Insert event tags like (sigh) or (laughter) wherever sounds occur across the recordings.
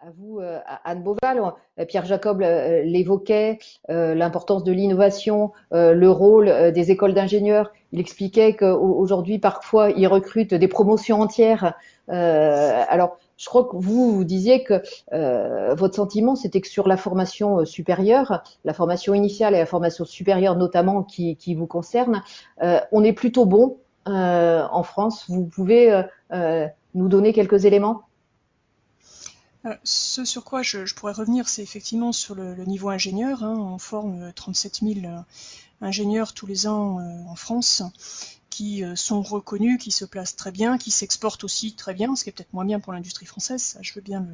à vous, euh, Anne Beauval. Euh, Pierre Jacob euh, l'évoquait, l'importance de l'innovation, le rôle des écoles d'ingénieurs. Il expliquait qu'aujourd'hui, parfois, ils recrutent des promotions entières. alors, je crois que vous, vous disiez que votre sentiment, c'était que sur la formation supérieure, la formation initiale et la formation supérieure notamment qui, qui vous concerne, on est plutôt bon en France. Vous pouvez nous donner quelques éléments? Ce sur quoi je, pourrais revenir, c'est effectivement sur le, niveau ingénieur. Hein. On forme 37 euh, 000 euh, ingénieurs tous les ans en France qui sont reconnus, qui se placent très bien, qui s'exportent aussi très bien, ce qui est peut-être moins bien pour l'industrie française, ça je veux bien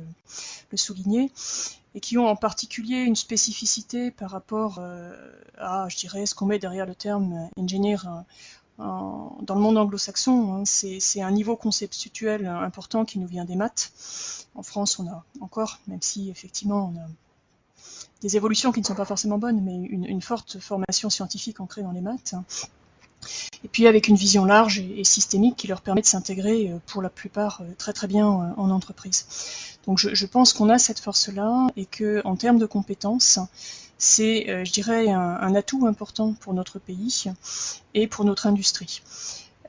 le, souligner, et qui ont en particulier une spécificité par rapport à, je dirais, ce qu'on met derrière le terme ingénieur dans le monde anglo-saxon, hein, c'est un niveau conceptuel important qui nous vient des maths. En France, on a encore, même si effectivement on a des évolutions qui ne sont pas forcément bonnes, mais une, forte formation scientifique ancrée dans les maths. Et puis avec une vision large et, systémique qui leur permet de s'intégrer euh, pour la plupart euh, très très bien euh, en entreprise. Donc je, je pense qu'on a cette force-là et que en termes de compétences, c'est, euh, je dirais, un, atout important pour notre pays et pour notre industrie.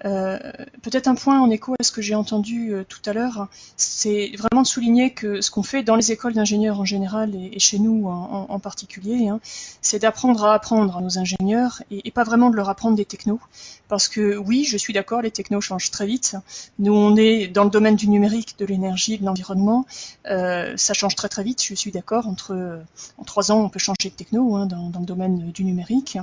Euh, peut-être un point en écho à ce que j'ai entendu euh, tout à l'heure, c'est vraiment de souligner que ce qu'on fait dans les écoles d'ingénieurs en général et, chez nous en, particulier, hein, c'est d'apprendre à apprendre à nos ingénieurs et, pas vraiment de leur apprendre des technos. Parce que oui, je suis d'accord, les technos changent très vite. Nous, on est dans le domaine du numérique, de l'énergie, de l'environnement. Euh, ça change très très vite, je suis d'accord. Entre en trois ans, on peut changer de techno hein, dans, dans, le domaine du numérique.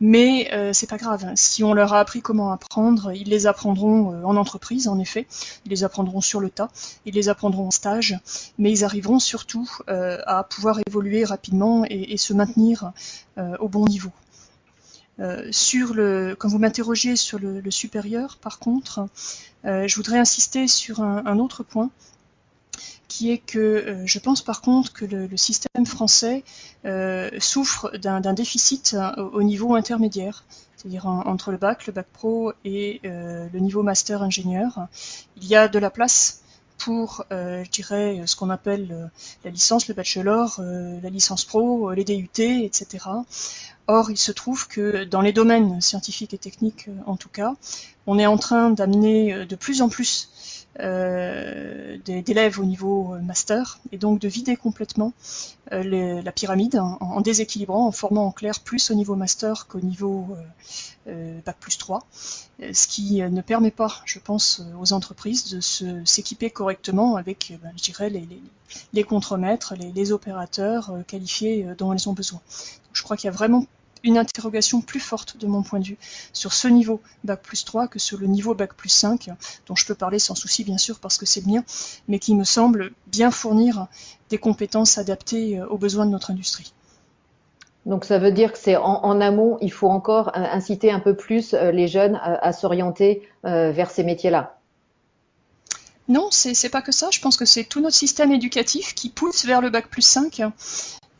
Mais c'est pas grave. Si on leur a appris comment apprendre, ils les apprendront euh, en entreprise, en effet. Ils les apprendront sur le tas. Ils les apprendront en stage. Mais ils arriveront surtout euh, à pouvoir évoluer rapidement et, se maintenir euh, au bon niveau. sur le, quand vous m'interrogez sur le, supérieur, par contre, je voudrais insister sur un autre point qui est que euh, je pense par contre que le, système français euh, souffre d'un déficit euh, au niveau intermédiaire, c'est-à-dire entre le bac, le bac pro et le niveau master ingénieur. Il y a de la place pour, je dirais, ce qu'on appelle la licence, le bachelor, la licence pro, les DUT, etc. Or, il se trouve que dans les domaines scientifiques et techniques, en tout cas, on est en train d'amener de plus en plus euh, d'élèves au niveau euh, master et donc de vider complètement euh, la pyramide en, déséquilibrant, en formant en clair plus au niveau master qu'au niveau Bac plus 3, ce qui ne permet pas, je pense, aux entreprises de s'équiper correctement avec, ben, je dirais, les, les, les contremaîtres, les opérateurs qualifiés dont elles ont besoin. je crois qu'il y a vraiment une interrogation plus forte de mon point de vue sur ce niveau Bac plus 3 que sur le niveau Bac plus 5, dont je peux parler sans souci bien sûr parce que c'est le mien, mais qui me semble bien fournir des compétences adaptées euh, aux besoins de notre industrie. Donc ça veut dire que c'est en, amont, il faut encore euh, inciter un peu plus euh, les jeunes à, s'orienter vers ces métiers-là. Non, c'est pas que ça. Je pense que c'est tout notre système éducatif qui pousse vers le bac plus 5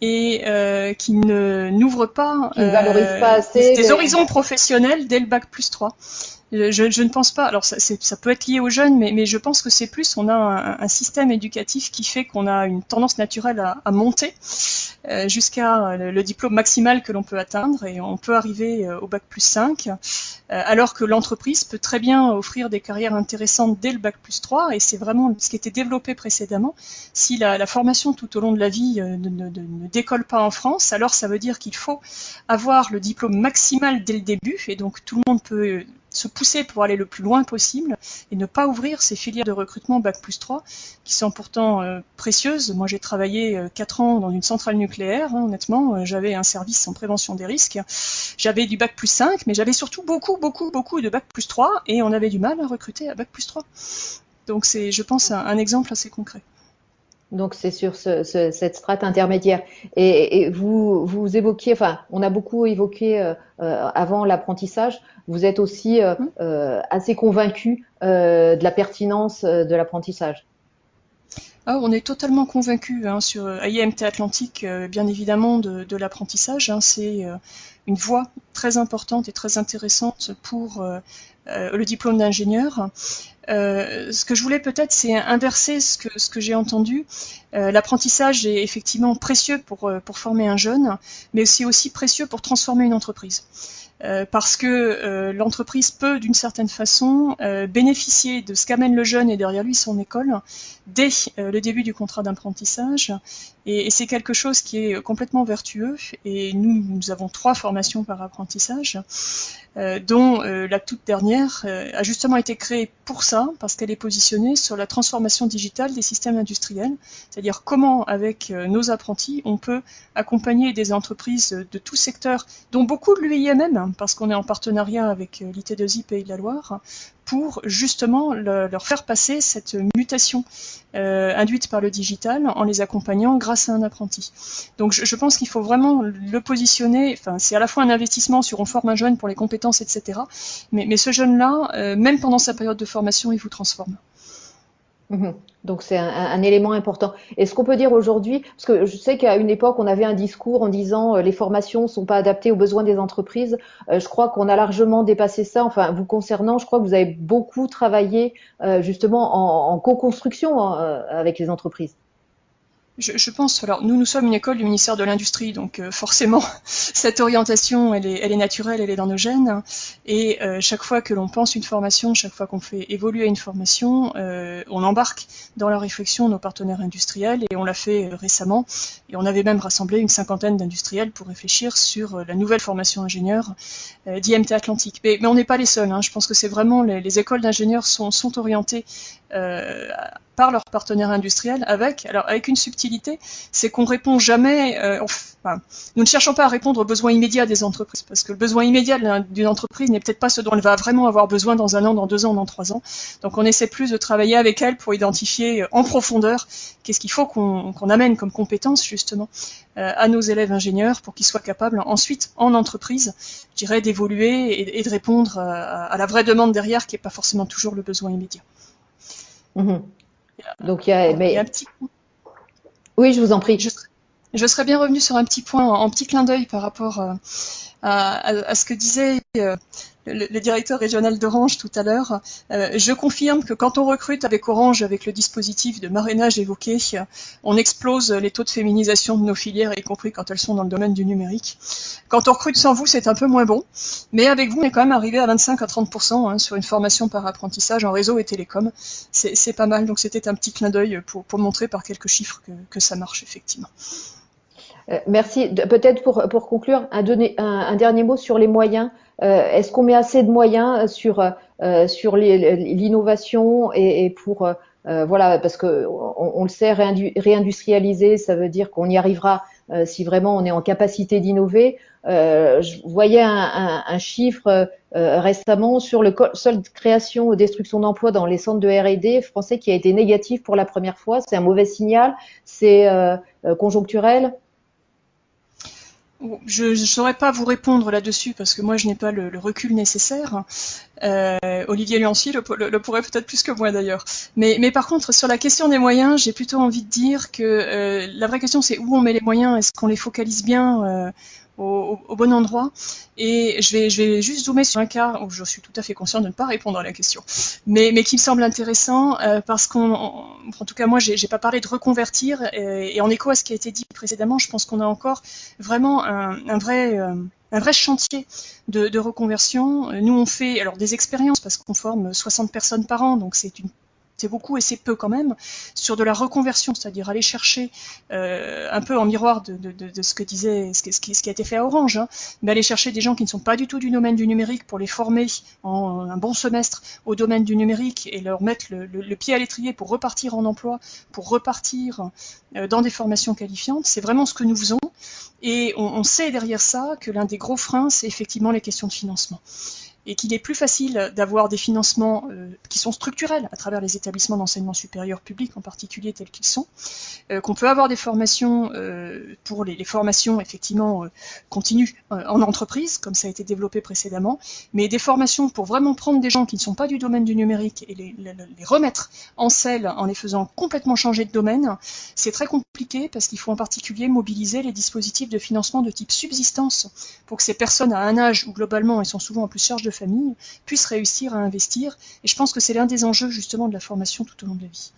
et euh, qui ne n'ouvre pas, euh, pas assez des, horizons professionnels dès le bac plus 3. Je, je, ne pense pas. Alors ça, peut être lié aux jeunes, mais, je pense que c'est plus on a un, système éducatif qui fait qu'on a une tendance naturelle à, monter euh, jusqu'à le, diplôme maximal que l'on peut atteindre et on peut arriver euh, au bac plus 5, euh, alors que l'entreprise peut très bien offrir des carrières intéressantes dès le bac plus 3 et c'est vraiment ce qui était développé précédemment. Si la, formation tout au long de la vie ne décolle pas en France, alors ça veut dire qu'il faut avoir le diplôme maximal dès le début et donc tout le monde peut se pousser pour aller le plus loin possible et ne pas ouvrir ces filières de recrutement Bac plus 3 qui sont pourtant euh, précieuses. Moi j'ai travaillé euh, 4 ans dans une centrale nucléaire, hein, honnêtement, euh, j'avais un service en prévention des risques, j'avais du Bac plus 5, mais j'avais surtout beaucoup, beaucoup, beaucoup de Bac plus 3 et on avait du mal à recruter à Bac plus 3. Donc c'est, je pense, un exemple assez concret. Donc c'est sur ce, ce, cette strate intermédiaire. Et, et, vous, vous évoquiez, enfin, on a beaucoup évoqué euh, euh avant l'apprentissage. Vous êtes aussi euh, mmh. assez convaincu euh, de la pertinence de l'apprentissage. Ah, on est totalement convaincu hein, sur IMT Atlantique, bien évidemment, de, de l'apprentissage. Hein, c'est une voie très importante et très intéressante pour le diplôme d'ingénieur. ce que je voulais peut-être, c'est inverser ce que, j'ai entendu. L'apprentissage est effectivement précieux pour, former un jeune, mais aussi précieux pour transformer une entreprise. Euh, parce que euh, l'entreprise peut, d'une certaine façon, euh, bénéficier de ce qu'amène le jeune et derrière lui son école dès le début du contrat d'apprentissage. Et, et c'est quelque chose qui est complètement vertueux. Et nous, nous avons trois formations par apprentissage. Dont la toute dernière a justement été créée pour ça, parce qu'elle est positionnée sur la transformation digitale des systèmes industriels, c'est-à-dire comment, avec nos apprentis, on peut accompagner des entreprises de tout secteur, dont beaucoup de l'UIMM, parce qu'on est en partenariat avec l'IT2I Pays de la Loire, pour justement leur faire passer cette mutation euh, induite par le digital en les accompagnant grâce à un apprenti. Donc je, pense qu'il faut vraiment le positionner, enfin c'est à la fois un investissement sur on forme un jeune pour les compétences, etc. Mais, mais ce jeune-là, euh, même pendant sa période de formation, il vous transforme. Mhm. Donc c'est un, élément important. Est-ce qu'on peut dire aujourd'hui, parce que je sais qu'à une époque on avait un discours en disant euh, les formations sont pas adaptées aux besoins des entreprises. Euh, je crois qu'on a largement dépassé ça. Enfin vous concernant, je crois que vous avez beaucoup travaillé euh, justement en, en co-construction hein, avec les entreprises je, pense, alors nous, nous sommes une école du ministère de l'Industrie, donc euh, forcément, (laughs) cette orientation, elle est, elle est, naturelle, elle est dans nos gènes. Et euh, chaque fois que l'on pense une formation, chaque fois qu'on fait évoluer une formation, euh, on embarque dans la réflexion nos partenaires industriels, et on l'a fait récemment. Et on avait même rassemblé une cinquantaine d'industriels pour réfléchir sur la nouvelle formation ingénieur d'IMT Atlantique. Mais, mais on n'est pas les seuls, hein. je pense que c'est vraiment, les, les écoles d'ingénieurs sont, sont orientées par leurs partenaires industriels avec, alors avec une subtilité, c'est qu'on répond jamais, euh, nous ne cherchons pas à répondre aux besoins immédiats des entreprises, parce que le besoin immédiat d'une entreprise n'est peut-être pas ce dont elle va vraiment avoir besoin dans un an, dans deux ans, dans trois ans. Donc on essaie plus de travailler avec elle pour identifier euh, en profondeur qu'est-ce qu'il faut qu'on amène comme compétence justement euh, à nos élèves ingénieurs pour qu'ils soient capables ensuite en entreprise, je dirais, d'évoluer et, de répondre à, la vraie demande derrière qui n'est pas forcément toujours le besoin immédiat. Mmh donc il y a, mais... un petit Oui, je vous en prie. Je, serais bien revenu sur un petit point, en, petit clin d'œil par rapport euh, à, ce que disait euh, le, directeur régional d'Orange tout à l'heure. Euh, je confirme que quand on recrute avec Orange, avec le dispositif de marrainage évoqué, on explose les taux de féminisation de nos filières, y compris quand elles sont dans le domaine du numérique. Quand on recrute sans vous, c'est un peu moins bon, mais avec vous, on est quand même arrivé à 25 à 30% hein, sur une formation par apprentissage en réseau et télécom. C'est pas mal, donc c'était un petit clin d'œil pour, montrer par quelques chiffres que ça marche effectivement. Euh, merci. Peut-être pour, conclure, un, dernier mot sur les moyens. Euh, est-ce qu'on met assez de moyens sur, euh, l'innovation et, pour voilà parce que on, le sait réindustrialiser, ça veut dire qu'on y arrivera si vraiment on est en capacité d'innover. je voyais un, un, chiffre récemment sur le seul création ou destruction d'emplois dans les centres de R&D français qui a été négatif pour la première fois. C'est un mauvais signal. C'est conjoncturel. Je ne saurais pas vous répondre là-dessus parce que moi je n'ai pas le, recul nécessaire. Euh, Olivier Luancy le, pourrait peut-être plus que moi d'ailleurs. Mais, mais, par contre sur la question des moyens, j'ai plutôt envie de dire que euh, la vraie question c'est où on met les moyens, est-ce qu'on les focalise bien? Euh, au, bon endroit. Et je vais, je vais juste zoomer sur un cas où je suis tout à fait conscient de ne pas répondre à la question, mais, mais qui me semble intéressant euh, parce qu'en en tout cas moi j'ai pas parlé de reconvertir et, en écho à ce qui a été dit précédemment, je pense qu'on a encore vraiment un, vrai euh, un vrai chantier de, de, reconversion. Nous, on fait alors des expériences parce qu'on forme 60 personnes par an, donc c'est une c'est beaucoup et c'est peu quand même, sur de la reconversion, c'est-à-dire aller chercher euh, un peu en miroir de, ce que disait, ce, qui, a été fait à Orange, hein, mais aller chercher des gens qui ne sont pas du tout du domaine du numérique pour les former en un bon semestre au domaine du numérique et leur mettre le, pied à l'étrier pour repartir en emploi, pour repartir euh, dans des formations qualifiantes. C'est vraiment ce que nous faisons. Et on, on sait derrière ça que l'un des gros freins, c'est effectivement les questions de financement. Et qu'il est plus facile d'avoir des financements qui sont structurels à travers les établissements d'enseignement supérieur public en particulier tels qu'ils sont, qu'on peut avoir des formations pour les, formations effectivement continues en entreprise, comme ça a été développé précédemment, mais des formations pour vraiment prendre des gens qui ne sont pas du domaine du numérique et les, les remettre en selle en les faisant complètement changer de domaine, c'est très compliqué parce qu'il faut en particulier mobiliser les dispositifs de financement de type subsistance pour que ces personnes à un âge où globalement elles sont souvent en plus charge de famille puissent réussir à investir. Et je pense que c'est l'un des enjeux justement de la formation tout au long de la vie.